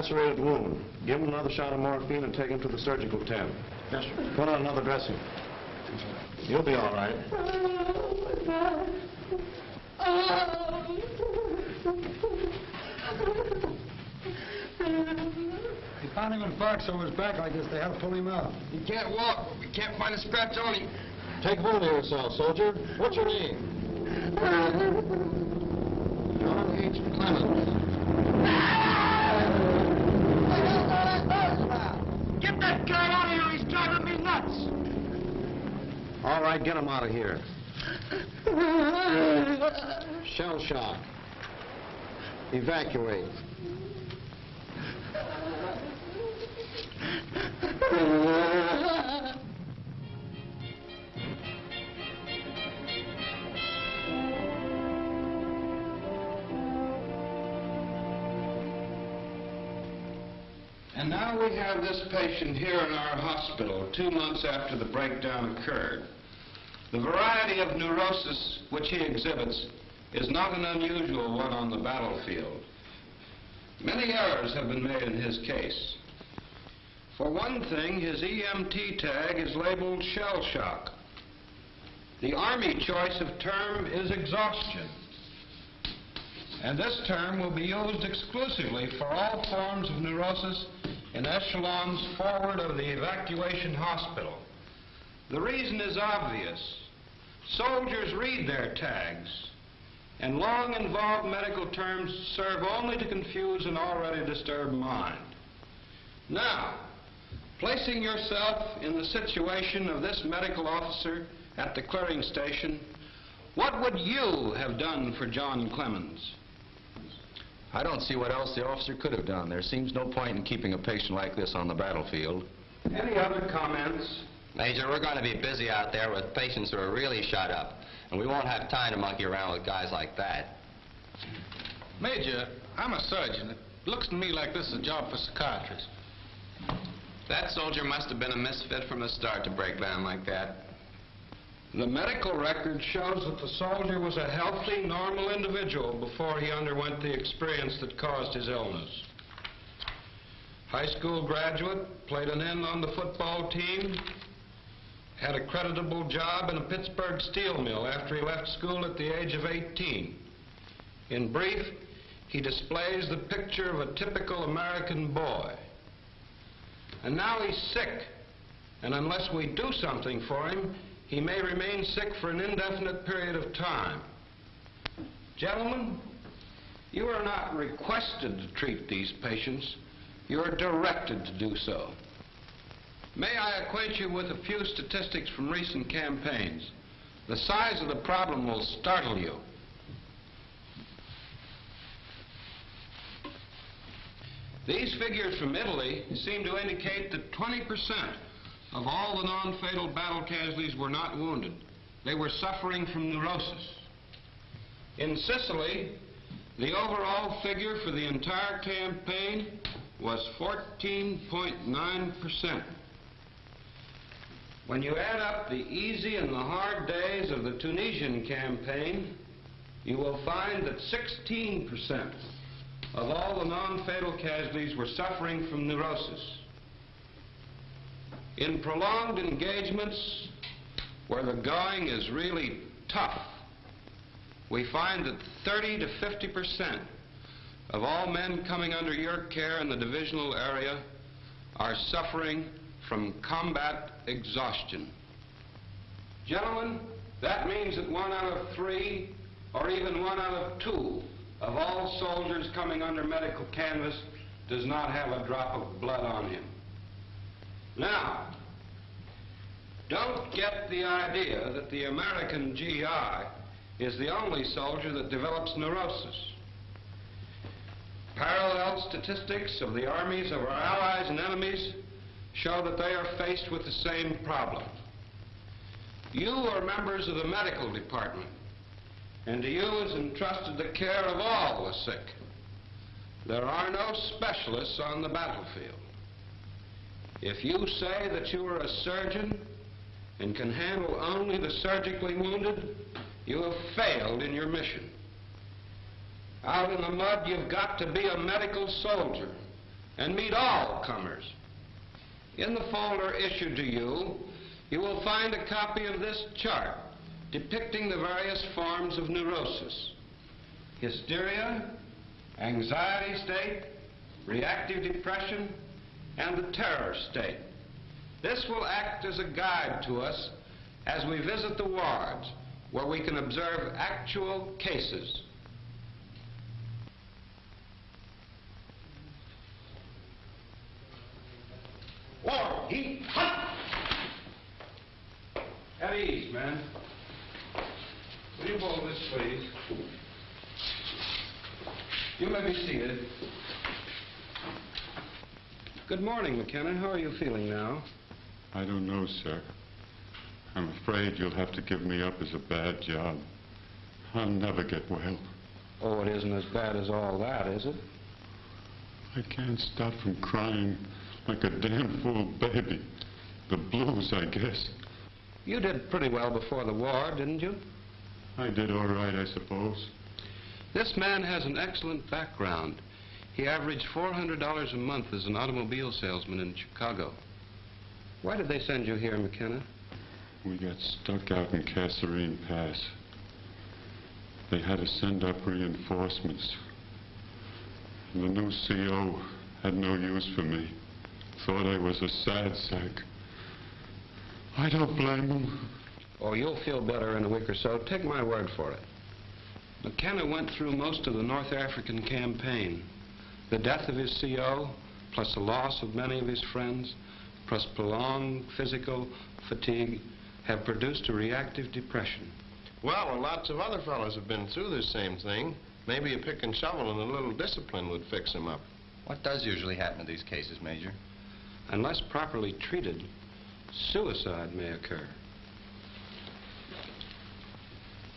Lacerated wound. Give him another shot of morphine and take him to the surgical tent. Yes, sir. Put on another dressing. You'll be all right. They found him in barks over his back like this. They had to pull him out. He can't walk. We can't find a scratch on him. Take hold of yourself, soldier. What's your name? John H. Clemens. Get that guy out of here. He's driving me nuts. All right, get him out of here. Shell shock. Evacuate. now we have this patient here in our hospital two months after the breakdown occurred. The variety of neurosis which he exhibits is not an unusual one on the battlefield. Many errors have been made in his case. For one thing, his EMT tag is labeled shell shock. The Army choice of term is exhaustion. And this term will be used exclusively for all forms of neurosis in echelons forward of the evacuation hospital. The reason is obvious. Soldiers read their tags, and long involved medical terms serve only to confuse an already disturbed mind. Now, placing yourself in the situation of this medical officer at the clearing station, what would you have done for John Clemens? I don't see what else the officer could have done. There seems no point in keeping a patient like this on the battlefield. Any other comments? Major, we're going to be busy out there with patients who are really shot up, and we won't have time to monkey around with guys like that. Major, I'm a surgeon. It looks to me like this is a job for psychiatrists. That soldier must have been a misfit from the start to break down like that. The medical record shows that the soldier was a healthy, normal individual before he underwent the experience that caused his illness. High school graduate, played an end on the football team, had a creditable job in a Pittsburgh steel mill after he left school at the age of 18. In brief, he displays the picture of a typical American boy. And now he's sick, and unless we do something for him, he may remain sick for an indefinite period of time. Gentlemen, you are not requested to treat these patients. You are directed to do so. May I acquaint you with a few statistics from recent campaigns? The size of the problem will startle you. These figures from Italy seem to indicate that 20% of all the non-fatal battle casualties were not wounded. They were suffering from neurosis. In Sicily, the overall figure for the entire campaign was 14.9%. When you add up the easy and the hard days of the Tunisian campaign, you will find that 16% of all the non-fatal casualties were suffering from neurosis. In prolonged engagements where the going is really tough, we find that 30 to 50 percent of all men coming under your care in the divisional area are suffering from combat exhaustion. Gentlemen, that means that one out of three, or even one out of two, of all soldiers coming under medical canvas does not have a drop of blood on him. Now, don't get the idea that the American GI is the only soldier that develops neurosis. Parallel statistics of the armies of our allies and enemies show that they are faced with the same problem. You are members of the medical department, and to you is entrusted the care of all the sick. There are no specialists on the battlefield. If you say that you are a surgeon and can handle only the surgically wounded, you have failed in your mission. Out in the mud, you've got to be a medical soldier and meet all comers. In the folder issued to you, you will find a copy of this chart depicting the various forms of neurosis. Hysteria, anxiety state, reactive depression, and the terror state. This will act as a guide to us as we visit the wards where we can observe actual cases. War, heat, hunt! At ease, men. Will you hold this, please? You may be seated. Good morning, McKenna. How are you feeling now? I don't know, sir. I'm afraid you'll have to give me up as a bad job. I'll never get well. Oh, it isn't as bad as all that, is it? I can't stop from crying like a damn fool baby. The blues, I guess. You did pretty well before the war, didn't you? I did all right, I suppose. This man has an excellent background. He averaged $400 a month as an automobile salesman in Chicago. Why did they send you here, McKenna? We got stuck out in Kasserine Pass. They had to send up reinforcements. The new CO had no use for me. Thought I was a sad sack. I don't blame him. Oh, you'll feel better in a week or so. Take my word for it. McKenna went through most of the North African campaign. The death of his CO, plus the loss of many of his friends, plus prolonged physical fatigue, have produced a reactive depression. Well, and lots of other fellows have been through this same thing. Maybe a pick and shovel and a little discipline would fix them up. What does usually happen in these cases, Major? Unless properly treated, suicide may occur.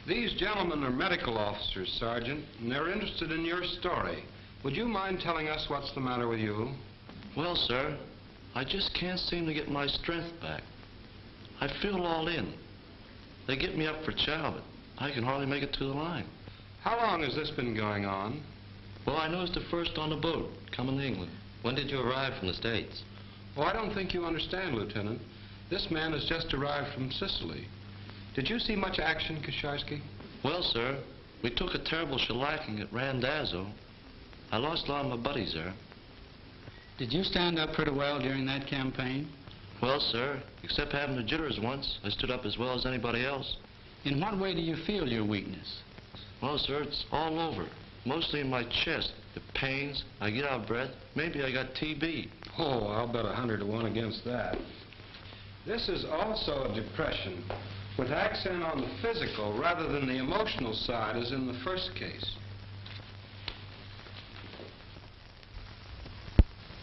These gentlemen are medical officers, Sergeant, and they're interested in your story. Would you mind telling us what's the matter with you? Well, sir, I just can't seem to get my strength back. I feel all in. They get me up for chow, but I can hardly make it to the line. How long has this been going on? Well, I noticed it first on the boat, coming to England. When did you arrive from the States? Oh, I don't think you understand, Lieutenant. This man has just arrived from Sicily. Did you see much action, Kasharsky? Well, sir, we took a terrible shellacking at Randazzo. I lost a lot of my buddies there. Did you stand up pretty well during that campaign? Well, sir, except having the jitters once, I stood up as well as anybody else. In what way do you feel your weakness? Well, sir, it's all over. Mostly in my chest. The pains, I get out of breath. Maybe I got TB. Oh, I'll bet a hundred to one against that. This is also a depression, with accent on the physical rather than the emotional side as in the first case.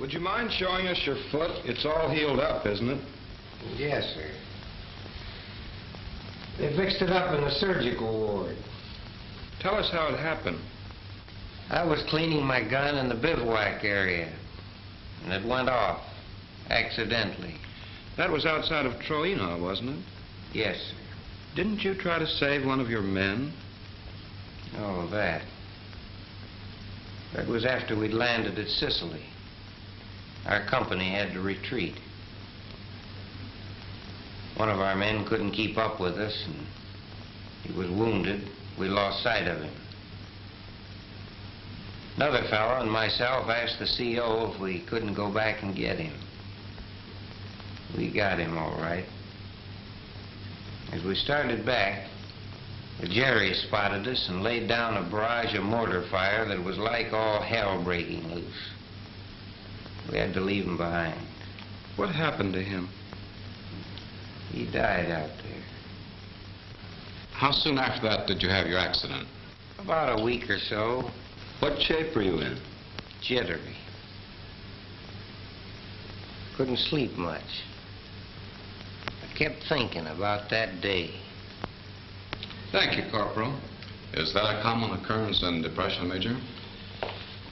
Would you mind showing us your foot? It's all healed up, isn't it? Yes, sir. They fixed it up in the surgical ward. Tell us how it happened. I was cleaning my gun in the bivouac area, and it went off, accidentally. That was outside of Troina, wasn't it? Yes, sir. Didn't you try to save one of your men? Oh, that. That was after we'd landed at Sicily. Our company had to retreat. One of our men couldn't keep up with us, and he was wounded. We lost sight of him. Another fellow and myself asked the CO if we couldn't go back and get him. We got him all right. As we started back, the Jerry spotted us and laid down a barrage of mortar fire that was like all hell breaking loose. We had to leave him behind. What happened to him? He died out there. How soon after that did you have your accident? About a week or so, What shape were you in? jittery. Couldn't sleep much. I kept thinking about that day. Thank you, Corporal. Is that a common occurrence in depression, Major?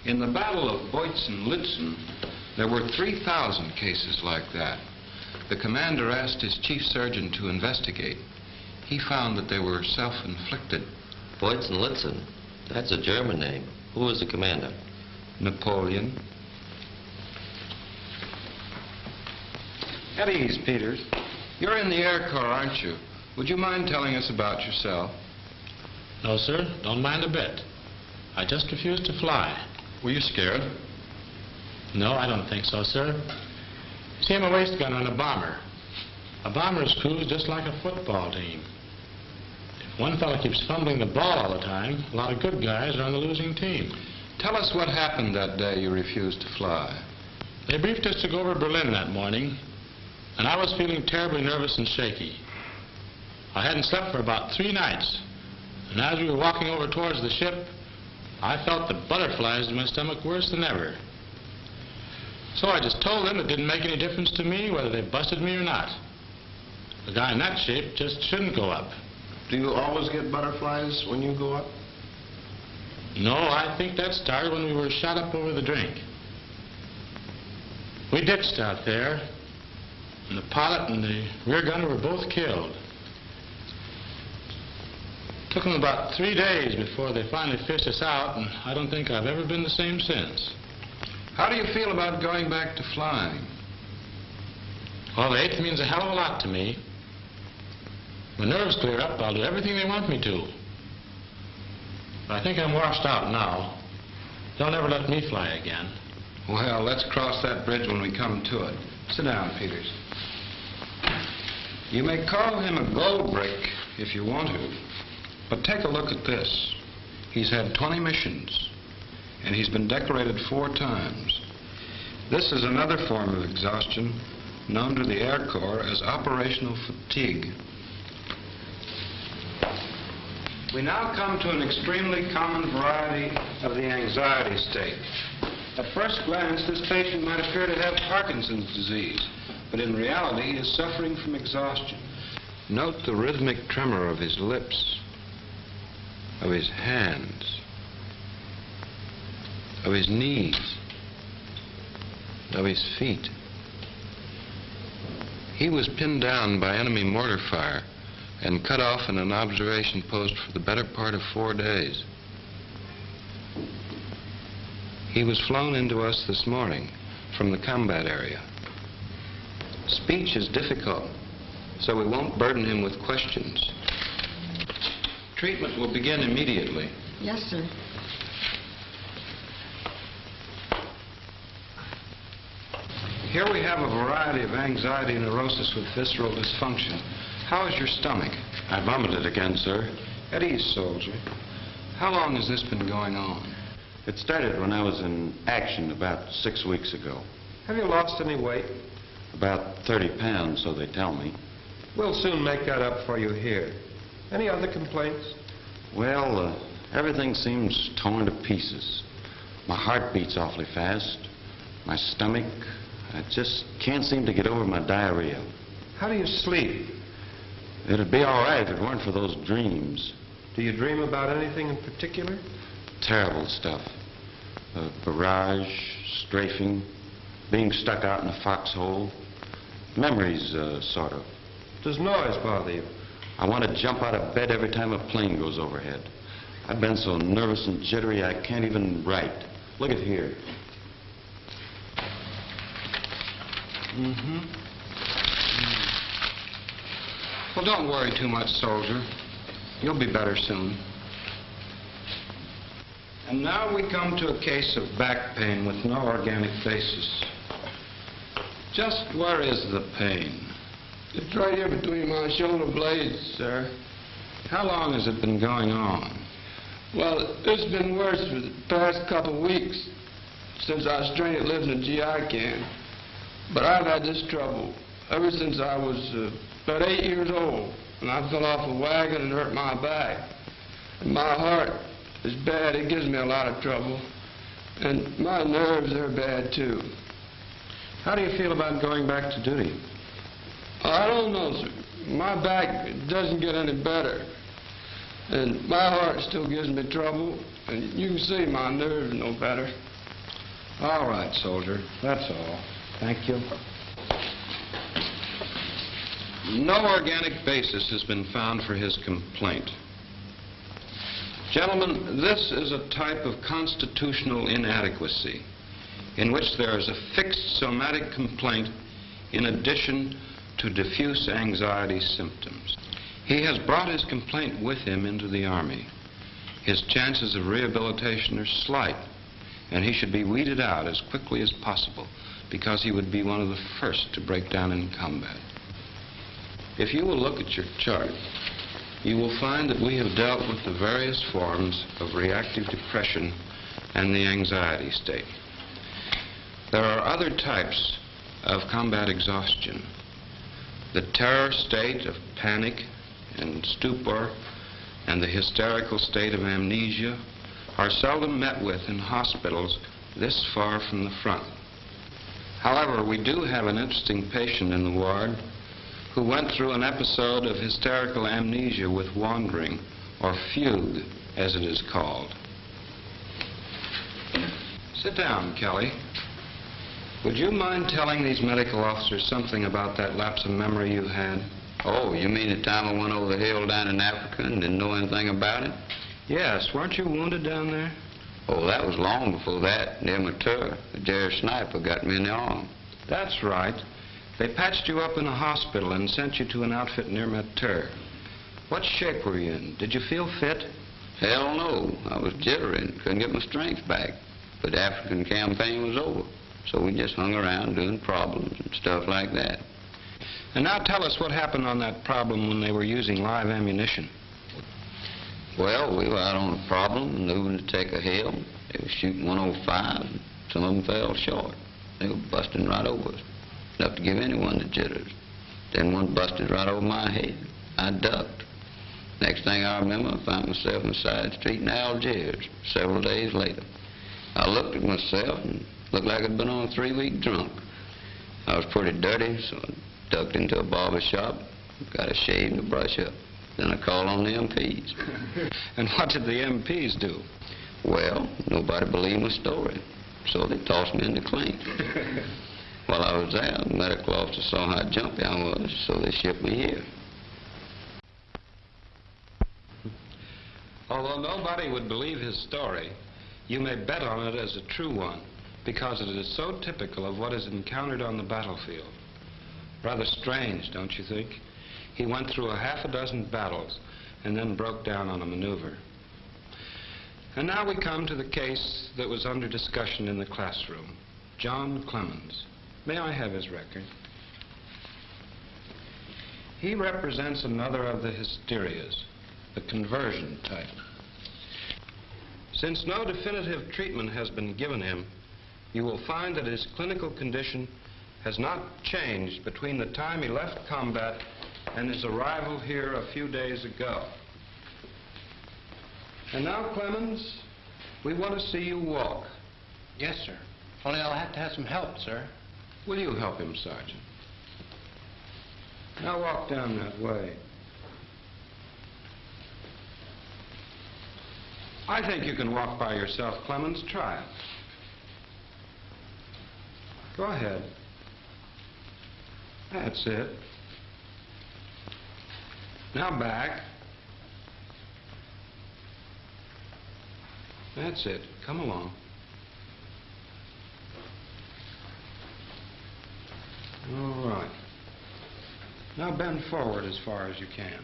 In the Battle of Bautzen-Lützen, there were 3,000 cases like that. The commander asked his chief surgeon to investigate. He found that they were self-inflicted. Bautzen-Lützen. That's a German name. Who was the commander? Napoleon. At ease, Peters. You're in the Air Corps, aren't you? Would you mind telling us about yourself? No, sir. Don't mind a bit. I just refuse to fly. Were you scared? No, I don't think so, sir. See, I'm a waist gun on a bomber. A bomber's crew is just like a football team. If one fellow keeps fumbling the ball all the time, a lot of good guys are on the losing team. Tell us what happened that day you refused to fly. They briefed us to go over Berlin that morning, and I was feeling terribly nervous and shaky. I hadn't slept for about three nights, and as we were walking over towards the ship, I felt the butterflies in my stomach worse than ever. So I just told them it didn't make any difference to me whether they busted me or not. A guy in that shape just shouldn't go up. Do you always get butterflies when you go up? No, I think that started when we were shot up over the drink. We ditched out there, and the pilot and the rear gunner were both killed. It Took them about three days before they finally fished us out, and I don't think I've ever been the same since. How do you feel about going back to flying? Well, the eighth means a hell of a lot to me. When nerves clear up, I'll do everything they want me to. But I think I'm washed out now. They'll never let me fly again. Well, let's cross that bridge when we come to it. Sit down, Peters. You may call him a gold brick if you want to, but take a look at this. He's had 20 missions, and he's been decorated four times. This is another form of exhaustion known to the Air Corps as operational fatigue. We now come to an extremely common variety of the anxiety state. At first glance, this patient might appear to have Parkinson's disease, but in reality, he is suffering from exhaustion. Note the rhythmic tremor of his lips, of his hands, of his knees, of his feet. He was pinned down by enemy mortar fire and cut off in an observation post for the better part of four days. He was flown into us this morning from the combat area. Speech is difficult, so we won't burden him with questions. Treatment will begin immediately. Yes, sir. Here we have a variety of anxiety neurosis with visceral dysfunction. How is your stomach? I vomited again, sir. At ease, soldier. How long has this been going on? It started when I was in action about six weeks ago. Have you lost any weight? About 30 pounds, so they tell me. We'll soon make that up for you here. Any other complaints? Well, uh, everything seems torn to pieces. My heart beats awfully fast. My stomach, I just can't seem to get over my diarrhea. How do you sleep? It'd be all right if it weren't for those dreams. Do you dream about anything in particular? Terrible stuff. A barrage, strafing, being stuck out in a foxhole. Memories, uh, sort of. Does noise bother you? I want to jump out of bed every time a plane goes overhead. I've been so nervous and jittery I can't even write. Look at here. Mm-hmm. Well, don't worry too much, soldier. You'll be better soon. And now we come to a case of back pain with no organic basis. Just where is the pain? It's right here between my shoulder blades, sir. How long has it been going on? Well, it's been worse for the past couple of weeks since I was trained at living in a GI camp. But I've had this trouble ever since I was uh, about eight years old. And I fell off a wagon and hurt my back. And my heart is bad. It gives me a lot of trouble. And my nerves are bad, too. How do you feel about going back to duty? I don't know, sir. My back doesn't get any better. And my heart still gives me trouble. And you can see my nerves no better. All right, soldier. That's all. Thank you. No organic basis has been found for his complaint. Gentlemen, this is a type of constitutional inadequacy in which there is a fixed somatic complaint in addition to diffuse anxiety symptoms. He has brought his complaint with him into the Army. His chances of rehabilitation are slight, and he should be weeded out as quickly as possible because he would be one of the first to break down in combat. If you will look at your chart, you will find that we have dealt with the various forms of reactive depression and the anxiety state. There are other types of combat exhaustion. The terror state of panic and stupor and the hysterical state of amnesia are seldom met with in hospitals this far from the front. However, we do have an interesting patient in the ward who went through an episode of hysterical amnesia with wandering, or fugue, as it is called. Sit down, Kelly. Would you mind telling these medical officers something about that lapse of memory you had? Oh, you mean the time I went over the hill down in Africa and didn't know anything about it? Yes. Weren't you wounded down there? Oh, that was long before that, near Mateur. A Jerry sniper got me in the arm. That's right. They patched you up in a hospital and sent you to an outfit near Mateur. What shape were you in? Did you feel fit? Hell no. I was jittery and couldn't get my strength back. But the African campaign was over. So we just hung around doing problems and stuff like that. And now tell us what happened on that problem when they were using live ammunition. Well, we were out on a problem, moving to take a hill. They were shooting 105. and Some of them fell short. They were busting right over us, enough to give anyone the jitters. Then one busted right over my head. I ducked. Next thing I remember, I found myself in the side street in Algiers several days later. I looked at myself and looked like I'd been on a three-week drunk. I was pretty dirty, so I ducked into a barber shop, got a shave and a brush up. Then I called on the MPs. and what did the MPs do? Well, nobody believed my story, so they tossed me in the clink. While I was there, the medical officer saw how jumpy I was, so they shipped me here. Although nobody would believe his story, you may bet on it as a true one because it is so typical of what is encountered on the battlefield. Rather strange, don't you think? He went through a half a dozen battles and then broke down on a maneuver. And now we come to the case that was under discussion in the classroom. John Clemens. May I have his record? He represents another of the hysterias, the conversion type. Since no definitive treatment has been given him, you will find that his clinical condition has not changed between the time he left combat and his arrival here a few days ago. And now, Clemens, we want to see you walk. Yes, sir. Only I'll have to have some help, sir. Will you help him, Sergeant? Now walk down that way. I think you can walk by yourself, Clemens. Try it. Go ahead. That's it. Now back. That's it. Come along. All right. Now bend forward as far as you can.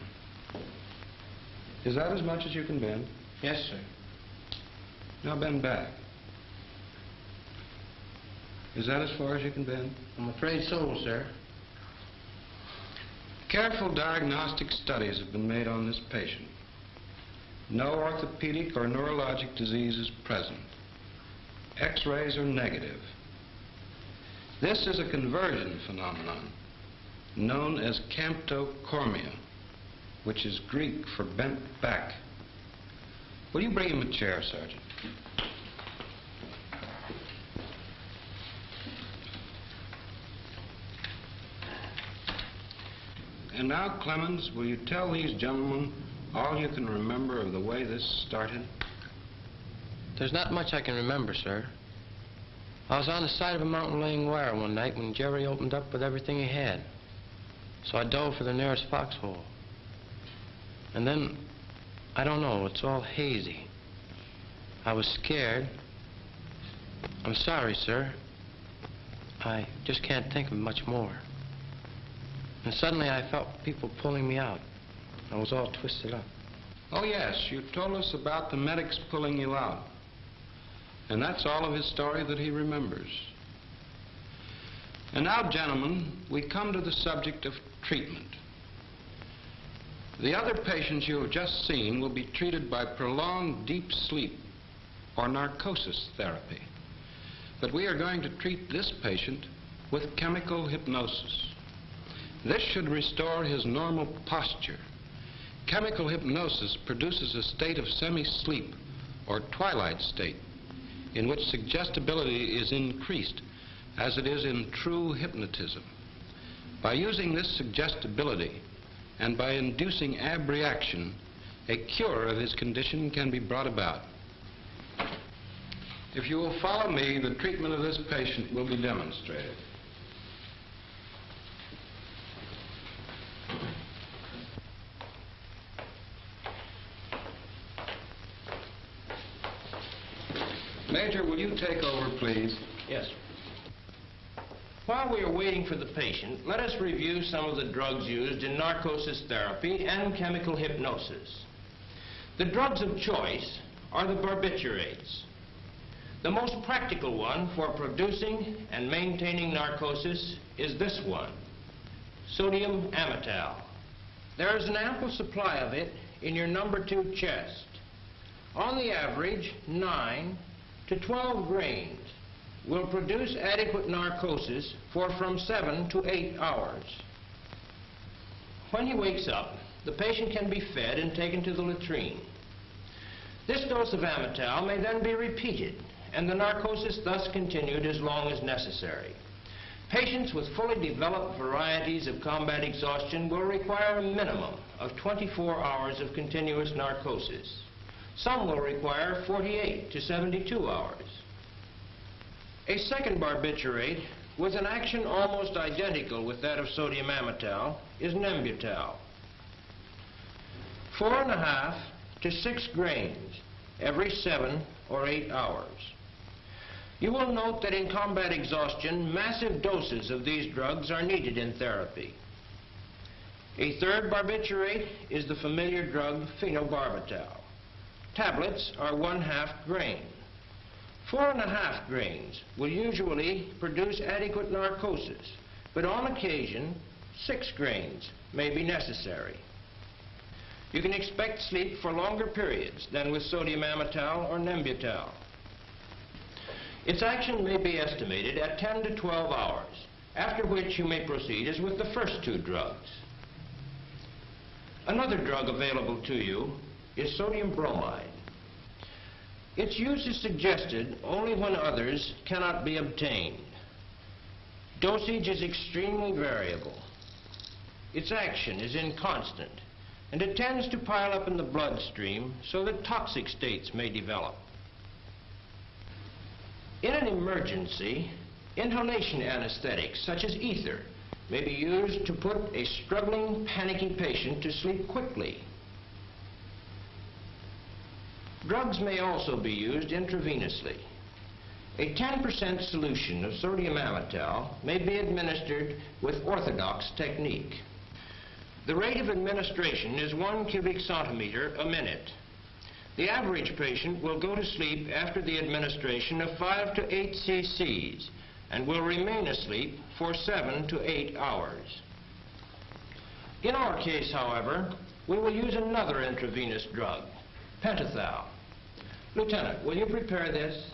Is that as much as you can bend? Yes, sir. Now bend back. Is that as far as you can bend? I'm afraid so, sir. Careful diagnostic studies have been made on this patient. No orthopedic or neurologic disease is present. X-rays are negative. This is a conversion phenomenon known as camptocormia, which is Greek for bent back. Will you bring him a chair, Sergeant? And now, Clemens, will you tell these gentlemen all you can remember of the way this started? There's not much I can remember, sir. I was on the side of a mountain laying wire one night when Jerry opened up with everything he had. So I dove for the nearest foxhole. And then, I don't know, it's all hazy. I was scared. I'm sorry, sir. I just can't think of much more. And suddenly I felt people pulling me out. I was all twisted up. Oh, yes, you told us about the medics pulling you out. And that's all of his story that he remembers. And now, gentlemen, we come to the subject of treatment. The other patients you have just seen will be treated by prolonged deep sleep or narcosis therapy. But we are going to treat this patient with chemical hypnosis. This should restore his normal posture. Chemical hypnosis produces a state of semi-sleep or twilight state in which suggestibility is increased as it is in true hypnotism. By using this suggestibility and by inducing abreaction, a cure of his condition can be brought about. If you will follow me, the treatment of this patient will be demonstrated. Major, will you take over, please? Yes. While we are waiting for the patient, let us review some of the drugs used in narcosis therapy and chemical hypnosis. The drugs of choice are the barbiturates. The most practical one for producing and maintaining narcosis is this one, sodium amytal. There is an ample supply of it in your number two chest. On the average, 9 to 12 grains will produce adequate narcosis for from 7 to 8 hours. When he wakes up, the patient can be fed and taken to the latrine. This dose of Amytal may then be repeated, and the narcosis thus continued as long as necessary. Patients with fully developed varieties of combat exhaustion will require a minimum of 24 hours of continuous narcosis. Some will require 48 to 72 hours. A second barbiturate with an action almost identical with that of sodium amytal is Nembutal. Four and a half to six grains every seven or eight hours. You will note that in combat exhaustion, massive doses of these drugs are needed in therapy. A third barbiturate is the familiar drug phenobarbital. Tablets are one half grain. Four and a half grains will usually produce adequate narcosis, but on occasion, six grains may be necessary. You can expect sleep for longer periods than with sodium amytal or nembutal. Its action may be estimated at 10 to 12 hours, after which you may proceed as with the first two drugs. Another drug available to you is sodium bromide. Its use is suggested only when others cannot be obtained. Dosage is extremely variable. Its action is inconstant, and it tends to pile up in the bloodstream so that toxic states may develop. In an emergency, inhalation anesthetics such as ether may be used to put a struggling, panicky patient to sleep quickly. Drugs may also be used intravenously. A 10% solution of sodium amytal may be administered with orthodox technique. The rate of administration is one cubic centimeter a minute. The average patient will go to sleep after the administration of 5 to 8 cc's and will remain asleep for 7 to 8 hours. In our case, however, we will use another intravenous drug, pentothal. Lieutenant, will you prepare this?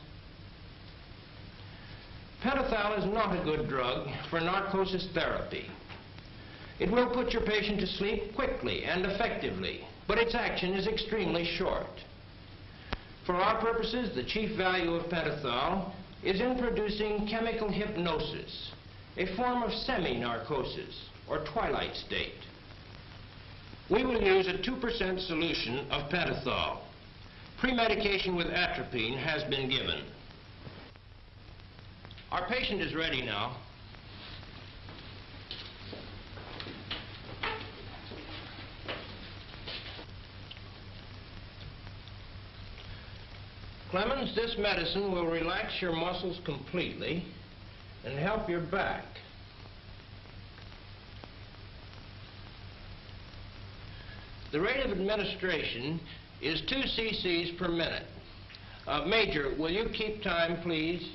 Pentothal is not a good drug for narcosis therapy. It will put your patient to sleep quickly and effectively, but its action is extremely short. For our purposes, the chief value of pentothal is in producing chemical hypnosis, a form of semi-narcosis or twilight state. We will use a 2% solution of pentothal. Premedication with atropine has been given. Our patient is ready now. Clemens, this medicine will relax your muscles completely and help your back. The rate of administration is 2 cc's per minute. Uh, Major, will you keep time, please?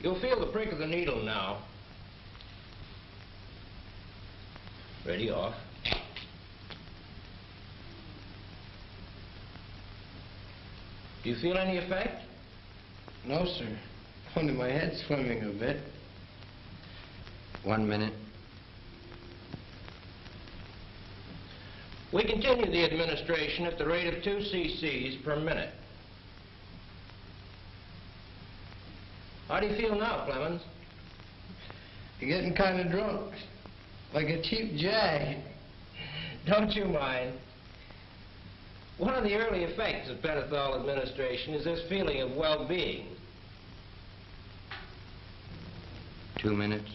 You'll feel the prick of the needle now. Ready, off. Do you feel any effect? No, sir. Only my head's swimming a bit. One minute. We continue the administration at the rate of 2 cc's per minute. How do you feel now, Clemens? You're getting kind of drunk. Like a cheap jag. Don't you mind. One of the early effects of pentothal administration is this feeling of well-being. Two minutes.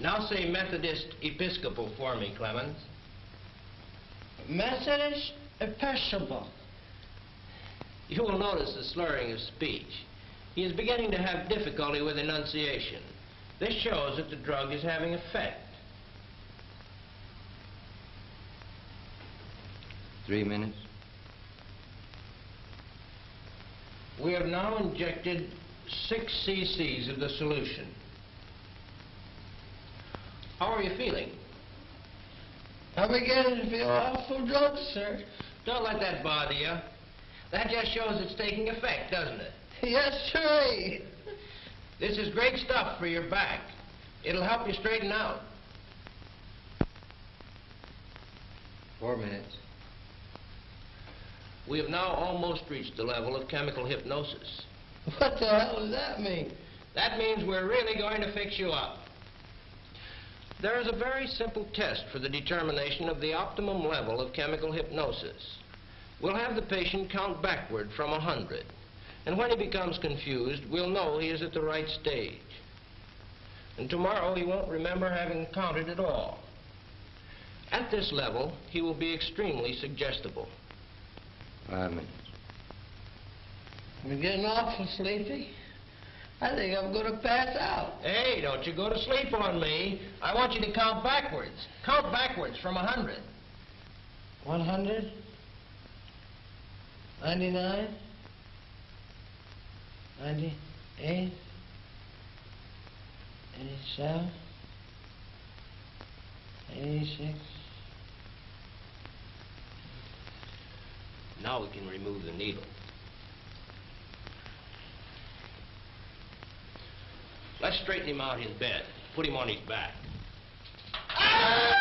Now say Methodist Episcopal for me, Clemens. Methodist Episcopal. You will notice the slurring of speech. He is beginning to have difficulty with enunciation. This shows that the drug is having effect. Three minutes. We have now injected 6 cc's of the solution. How are you feeling? I'm beginning to feel awful drunk, sir. Don't let that bother you. That just shows it's taking effect, doesn't it? Yes, sir. This is great stuff for your back. It'll help you straighten out. Four minutes. We have now almost reached the level of chemical hypnosis. What the hell does that mean? That means we're really going to fix you up. There is a very simple test for the determination of the optimum level of chemical hypnosis. We'll have the patient count backward from 100. And when he becomes confused, we'll know he is at the right stage. And tomorrow he won't remember having counted at all. At this level, he will be extremely suggestible. Five minutes. I'm getting awful sleepy. I think I'm going to pass out. Hey, don't you go to sleep on me. I want you to count backwards. Count backwards from 100. 100? 99? 98? 87? 86? Now we can remove the needle. Let's straighten him out in bed. Put him on his back. Ah!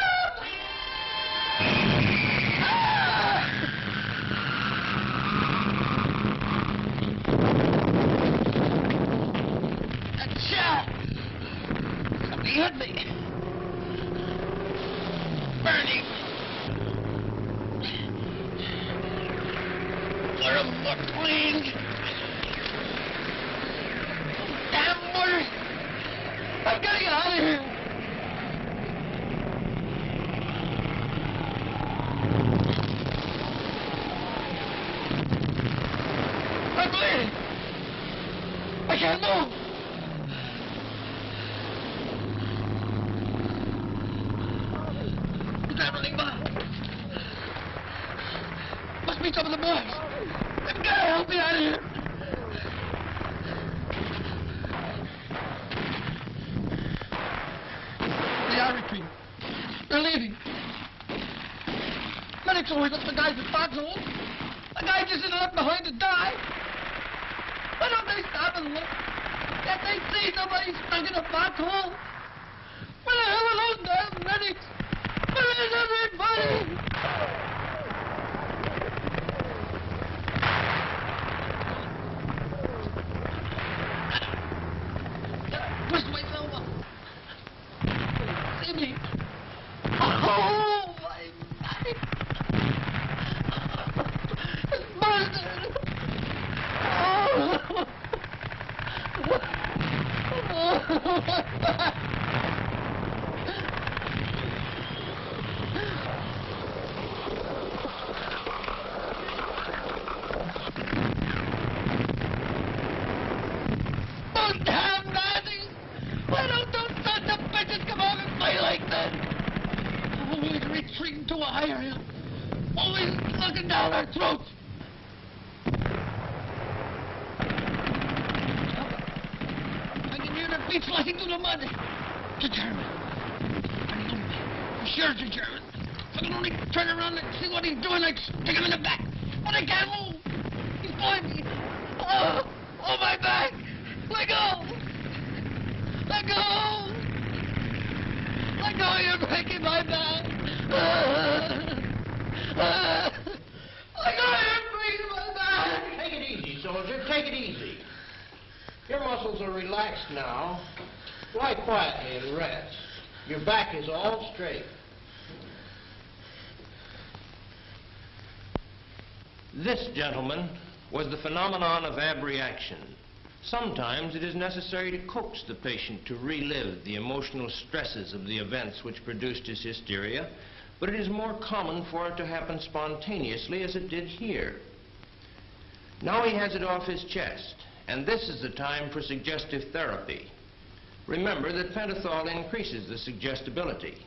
Shot! Somebody hit me. Burning. Clear up the and like that? Oh, Always retreating to a higher hill. Oh, Always looking down our throats. I can hear their feet sliding through the mud. I me. I'm sure it's a German. I can only turn around and see what he's doing, I'd stick him in the back. But I can't move. He's pulling me. Oh, oh, my back. Let go! Let go! Go, you're breaking my back! Let go, you're breaking my back! Take it easy, soldier. Take it easy. Your muscles are relaxed now. Lie quietly and rest. Your back is all straight. This, gentlemen, was the phenomenon of abreaction. Sometimes it is necessary to coax the patient to relive the emotional stresses of the events which produced his hysteria, but it is more common for it to happen spontaneously as it did here. Now he has it off his chest, and this is the time for suggestive therapy. Remember that pentothal increases the suggestibility.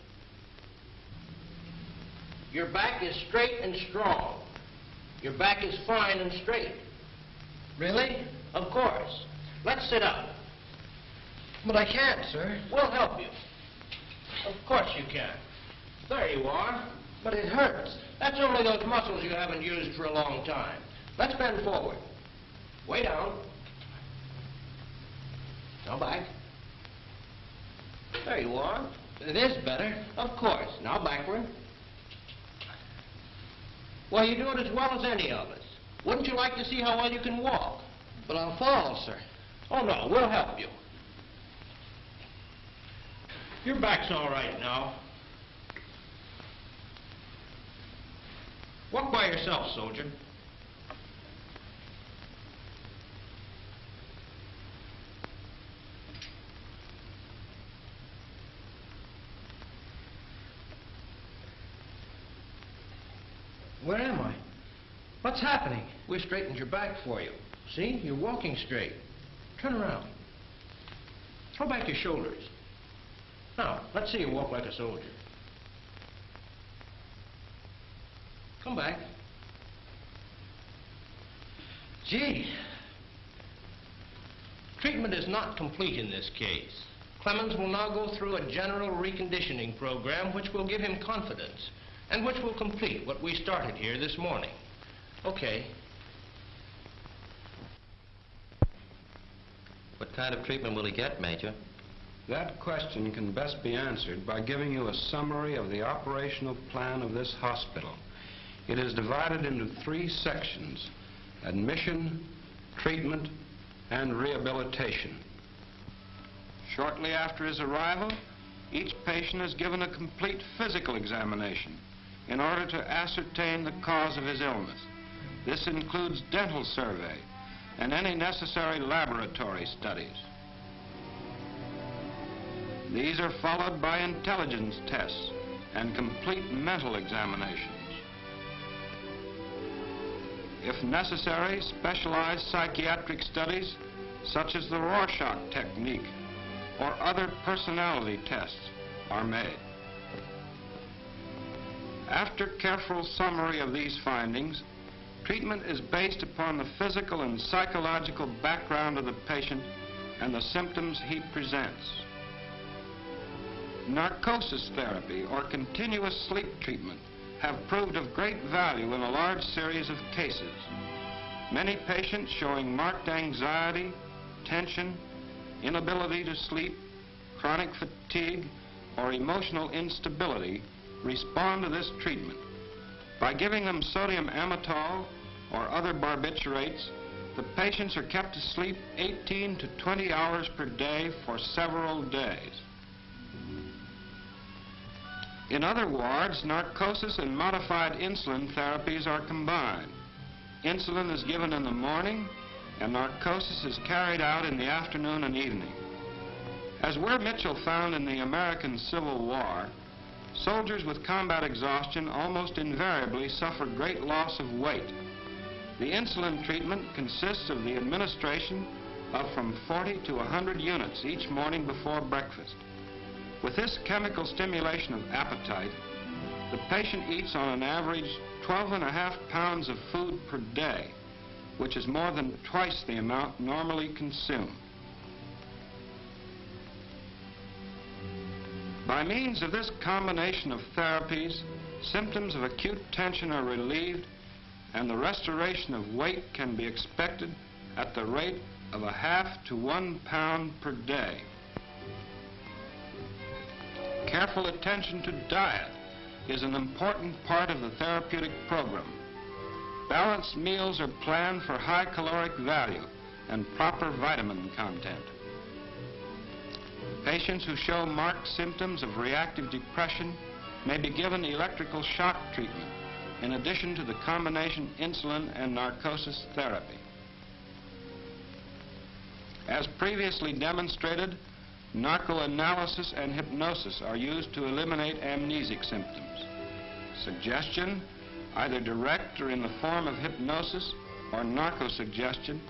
Your back is straight and strong. Your back is fine and straight. Really? Of course. Let's sit up. But I can't, sir. We'll help you. Of course you can. There you are. But it hurts. That's only those muscles you haven't used for a long time. Let's bend forward. Way down. Now back. There you are. It is better. Of course. Now backward. Well, you do it as well as any of us. Wouldn't you like to see how well you can walk? But I'll fall, sir. Oh, no, we'll help you. Your back's all right now. Walk by yourself, soldier. Where am I? What's happening? We straightened your back for you. See? You're walking straight. Turn around. Throw back your shoulders. Now, let's see you walk like a soldier. Come back. Gee, Treatment is not complete in this case. Clemens will now go through a general reconditioning program which will give him confidence and which will complete what we started here this morning. Okay. What kind of treatment will he get, Major? That question can best be answered by giving you a summary of the operational plan of this hospital. It is divided into three sections, admission, treatment, and rehabilitation. Shortly after his arrival, each patient is given a complete physical examination in order to ascertain the cause of his illness. This includes dental survey and any necessary laboratory studies. These are followed by intelligence tests and complete mental examinations. If necessary, specialized psychiatric studies, such as the Rorschach technique or other personality tests, are made. After careful summary of these findings, treatment is based upon the physical and psychological background of the patient and the symptoms he presents. narcosis therapy or continuous sleep treatment have proved of great value in a large series of cases. Many patients showing marked anxiety, tension, inability to sleep, chronic fatigue, or emotional instability respond to this treatment. By giving them sodium amytal or other barbiturates, the patients are kept asleep 18 to 20 hours per day for several days. In other wards, narcosis and modified insulin therapies are combined. Insulin is given in the morning, and narcosis is carried out in the afternoon and evening. As Weir Mitchell found in the American Civil War, soldiers with combat exhaustion almost invariably suffer great loss of weight. The insulin treatment consists of the administration of from 40 to 100 units each morning before breakfast. With this chemical stimulation of appetite, the patient eats on an average 12 and a half pounds of food per day, which is more than twice the amount normally consumed. By means of this combination of therapies, symptoms of acute tension are relieved and the restoration of weight can be expected at the rate of a half to one pound per day. Careful attention to diet is an important part of the therapeutic program. Balanced meals are planned for high caloric value and proper vitamin content. Patients who show marked symptoms of reactive depression may be given electrical shock treatment in addition to the combination insulin and narcosis therapy. As previously demonstrated, narcoanalysis and hypnosis are used to eliminate amnesic symptoms. Suggestion, either direct or in the form of hypnosis or narcosuggestion,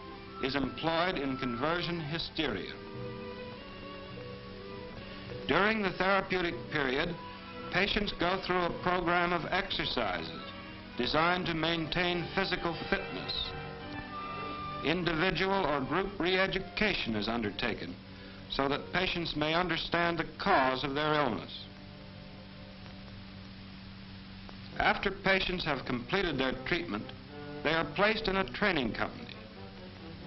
is employed in conversion hysteria. During the therapeutic period, patients go through a program of exercises designed to maintain physical fitness. Individual or group re-education is undertaken so that patients may understand the cause of their illness. After patients have completed their treatment, they are placed in a training company.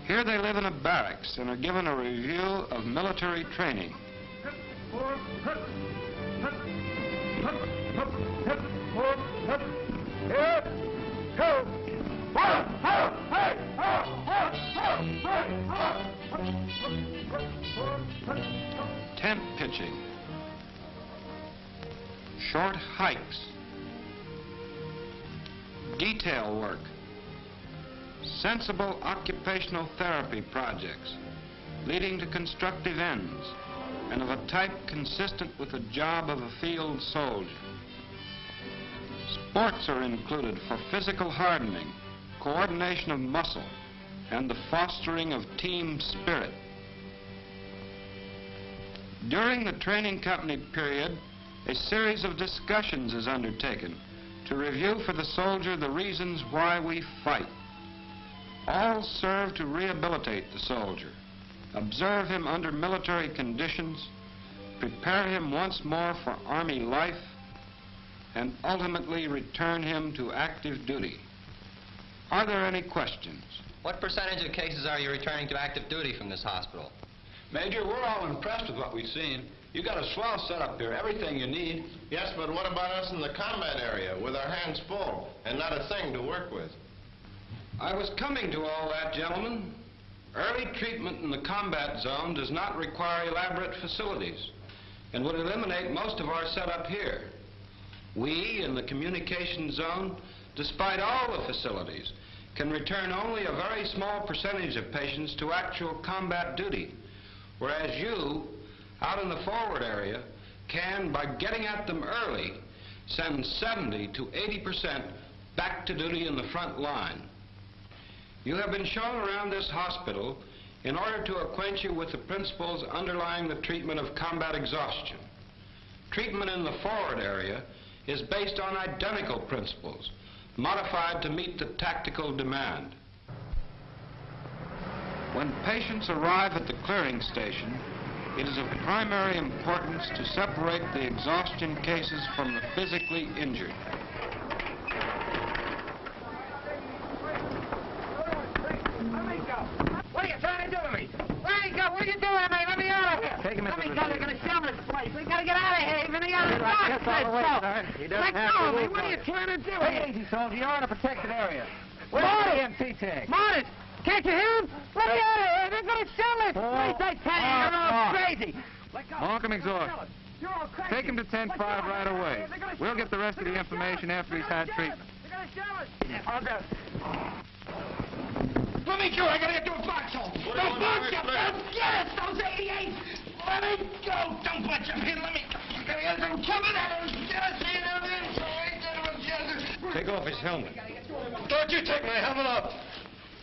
Here they live in a barracks and are given a review of military training. Tent pitching. Short hikes. Detail work. Sensible occupational therapy projects leading to constructive ends and of a type consistent with the job of a field soldier. Sports are included for physical hardening, coordination of muscle, and the fostering of team spirit. During the training company period, a series of discussions is undertaken to review for the soldier the reasons why we fight. All serve to rehabilitate the soldier, observe him under military conditions, prepare him once more for Army life, and ultimately return him to active duty. Are there any questions? What percentage of cases are you returning to active duty from this hospital? Major, we're all impressed with what we've seen. You got a swell setup here, everything you need. Yes, but what about us in the combat area with our hands full and not a thing to work with? I was coming to all that, gentlemen. Early treatment in the combat zone does not require elaborate facilities and would eliminate most of our setup here. We, in the communication zone, despite all the facilities, can return only a very small percentage of patients to actual combat duty, whereas you, out in the forward area, can, by getting at them early, send 70 to 80 percent back to duty in the front line. You have been shown around this hospital in order to acquaint you with the principles underlying the treatment of combat exhaustion. Treatment in the forward area is based on identical principles, modified to meet the tactical demand. When patients arrive at the clearing station, It is of primary importance to separate the exhaustion cases from the physically injured. What are you trying to do to me? Let me go. What are you doing to me? Let me out of here. Take him Let me go. They're going to shell this place. We got to get out of here. Even the other You're like doc this all said the so. sir. He doesn't Let go of me. What are on. you trying to do Take here? it easy, soldier. You're in a protected area. Where's Marty! the EMT tag? Marty! Can't you hear him? Let me out of here. They're going to shell this Oh, place. I tell you, you're all crazy. Let go. Markham Let exhaust. go. You're all crazy. Take him to 10-5 right away. We'll get the rest of the information after he's had treatment. us. They're going to shell us. I'll go. Let me go. I got to get to a foxhole. What do you Don't want punch to do? Don't get it. Those 88. Let me go. Don't punch him. Here, let me. I got to get them coming at him. Just see them in. So get him together. Take off his helmet. Don't you take my helmet off.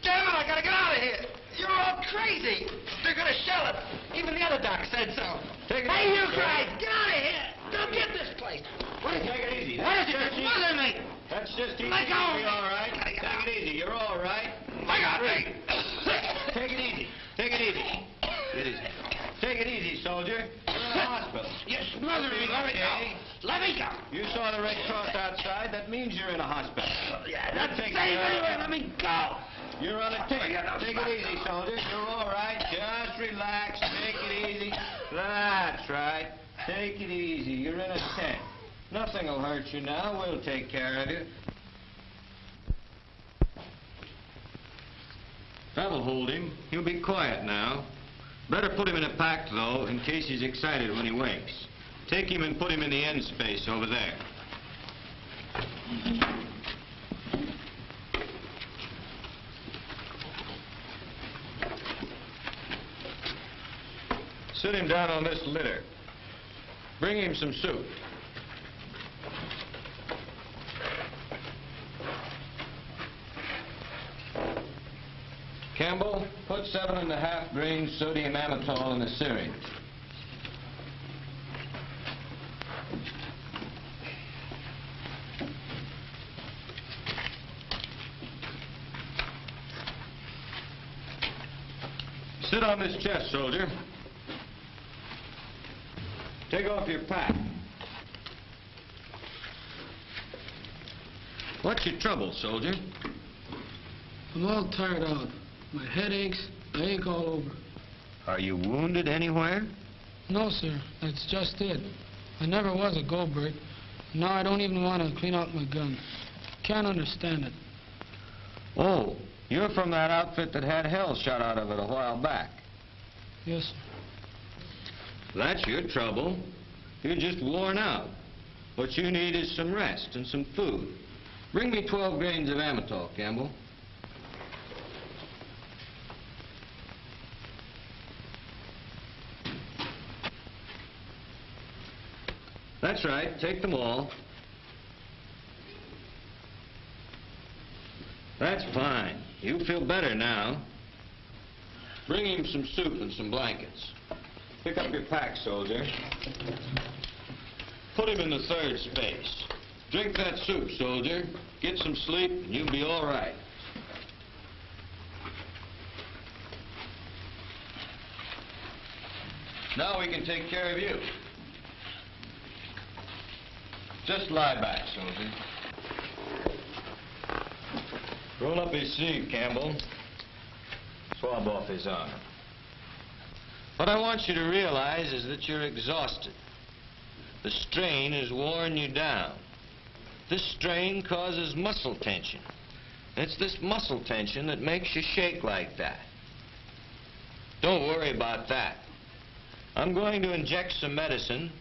Damn it, I gotta get out of here. You're all crazy. They're gonna shell it. Even the other doc said so. Take it hey, easy, you sir. guys, get out of here. Don't get this place. What is Take it easy. What is it? That's It's just bothering me. That's just easy. Let go. You'll be all right. Take it easy. You're all right. Let go of. Take it easy. Take it easy. It is. Take it easy, soldier. You're in the hospital. You're smothering me. Let me go. Let me go. You saw the Red Cross outside. That means you're in a hospital. Yeah, that's Take it anyway. Let me go. You're on a tick. Take it easy, soldier. You're all right. Just relax. Take it easy. That's right. Take it easy. You're in a tent. Nothing will hurt you now. We'll take care of you. That'll hold him. He'll be quiet now. Better put him in a pack, though, in case he's excited when he wakes. Take him and put him in the end space over there. Sit him down on this litter. Bring him some soup. Campbell, put seven and a half grains sodium amytal in a syringe. Sit on this chest, soldier. Take off your pack. What's your trouble, soldier? I'm all tired out. My head aches. I ache all over. Are you wounded anywhere? No, sir. That's just it. I never was a goldbrick. Now I don't even want to clean out my gun. Can't understand it. Oh, you're from that outfit that had hell shot out of it a while back. Yes, sir. That's your trouble. You're just worn out. What you need is some rest and some food. Bring me 12 grains of amytal, Campbell. That's right. Take them all. That's fine. You feel better now. Bring him some soup and some blankets. Pick up your pack, soldier. Put him in the third space. Drink that soup, soldier. Get some sleep, and you'll be all right. Now we can take care of you. Just lie back, soldier. Roll up his sleeve, Campbell. Swab off his arm. What I want you to realize is that you're exhausted. The strain has worn you down. This strain causes muscle tension. It's this muscle tension that makes you shake like that. Don't worry about that. I'm going to inject some medicine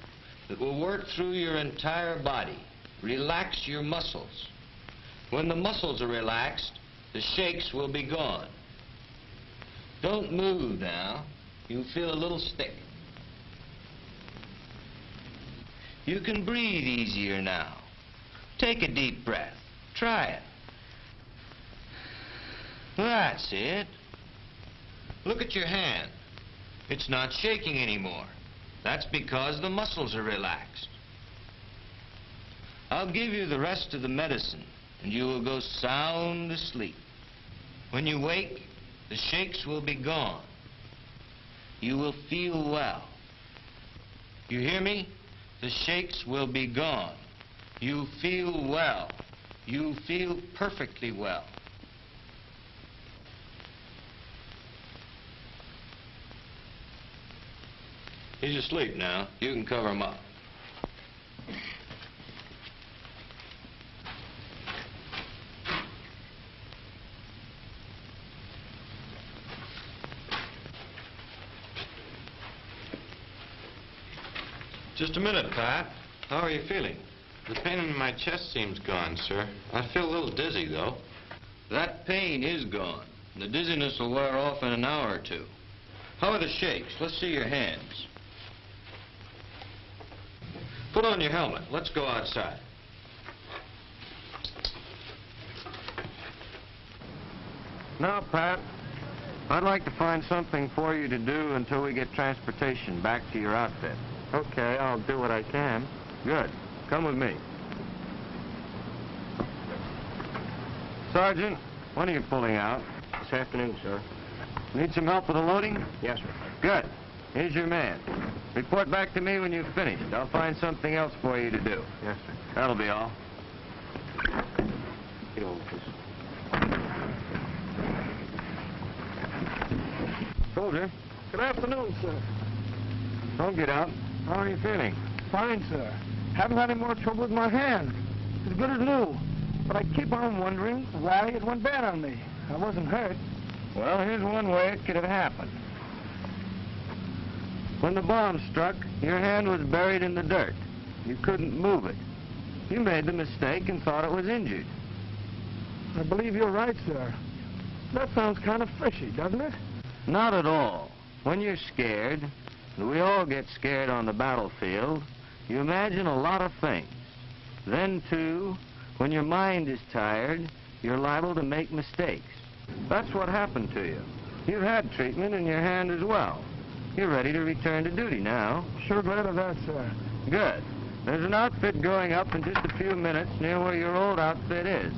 that will work through your entire body, relax your muscles. When the muscles are relaxed, the shakes will be gone. Don't move now. You feel a little stick. You can breathe easier now. Take a deep breath. Try it. That's it. Look at your hand. It's not shaking anymore. That's because the muscles are relaxed. I'll give you the rest of the medicine, and you will go sound asleep. When you wake, the shakes will be gone. You will feel well. You hear me? The shakes will be gone. You feel well. You feel perfectly well. He's asleep now. You can cover him up. Just a minute, Pat. How are you feeling? The pain in my chest seems gone, sir. I feel a little dizzy, though. That pain is gone. The dizziness will wear off in an hour or two. How are the shakes? Let's see your hands. Put on your helmet. Let's go outside. Now, Pat, I'd like to find something for you to do until we get transportation back to your outfit. Okay, I'll do what I can. Good. Come with me. Sergeant, when are you pulling out? This afternoon, sir. Need some help with the loading? Yes, sir. Good. Here's your man. Report back to me when you've finished. I'll find something else for you to do. Yes, sir. That'll be all. Get over, please. Soldier. Good afternoon, sir. Don't get out. How are you feeling? Fine, sir. Haven't had any more trouble with my hand. As good as new. But I keep on wondering why it went bad on me. I wasn't hurt. Well, here's one way it could have happened. When the bomb struck, your hand was buried in the dirt. You couldn't move it. You made the mistake and thought it was injured. I believe you're right, sir. That sounds kind of fishy, doesn't it? Not at all. When you're scared, and we all get scared on the battlefield, you imagine a lot of things. Then, too, when your mind is tired, you're liable to make mistakes. That's what happened to you. You've had treatment in your hand as well. You're ready to return to duty now. Sure glad of that, sir. Good. There's an outfit going up in just a few minutes near where your old outfit is.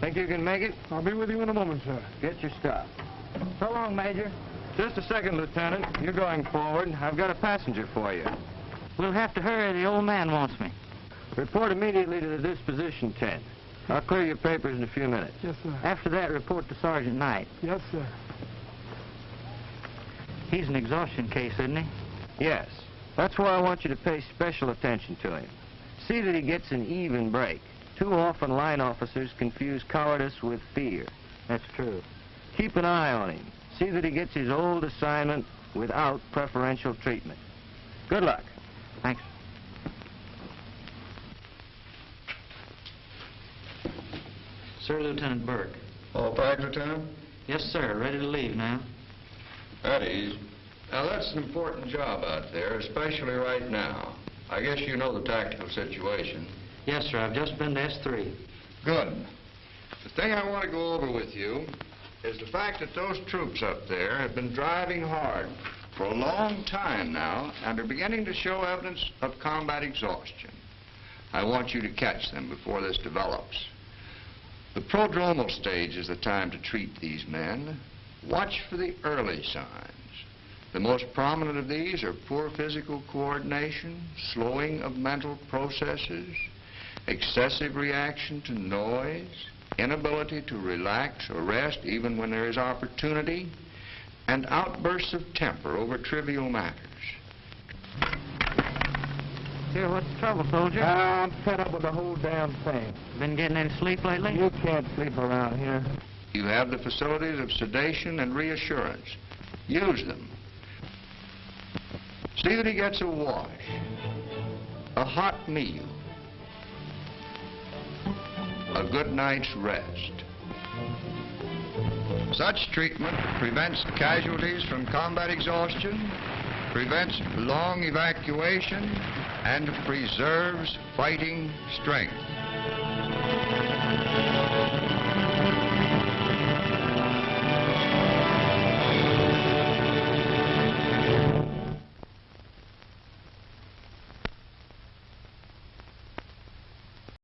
Think you can make it? I'll be with you in a moment, sir. Get your stuff. So long, Major. Just a second, Lieutenant. You're going forward. I've got a passenger for you. We'll have to hurry. The old man wants me. Report immediately to the disposition tent. I'll clear your papers in a few minutes. Yes, sir. After that, report to Sergeant Knight. Yes, sir. He's an exhaustion case, isn't he? Yes. That's why I want you to pay special attention to him. See that he gets an even break. Too often line officers confuse cowardice with fear. That's true. Keep an eye on him. See that he gets his old assignment without preferential treatment. Good luck. Thanks. Sir, Lieutenant Burke. All bags, Lieutenant? Yes, sir. Ready to leave now. At ease. Now, that's an important job out there, especially right now. I guess you know the tactical situation. Yes, sir. I've just been to S3. Good. The thing I want to go over with you is the fact that those troops up there have been driving hard for a long time now and are beginning to show evidence of combat exhaustion. I want you to catch them before this develops. The prodromal stage is the time to treat these men. Watch for the early signs. The most prominent of these are poor physical coordination, slowing of mental processes, excessive reaction to noise, inability to relax or rest even when there is opportunity, and outbursts of temper over trivial matters. Here, what's the trouble, soldier? I'm fed up with the whole damn thing. Been getting any sleep lately? You can't sleep around here. You have the facilities of sedation and reassurance. Use them. See that he gets a wash, a hot meal, a good night's rest. Such treatment prevents casualties from combat exhaustion, prevents long evacuation, and preserves fighting strength.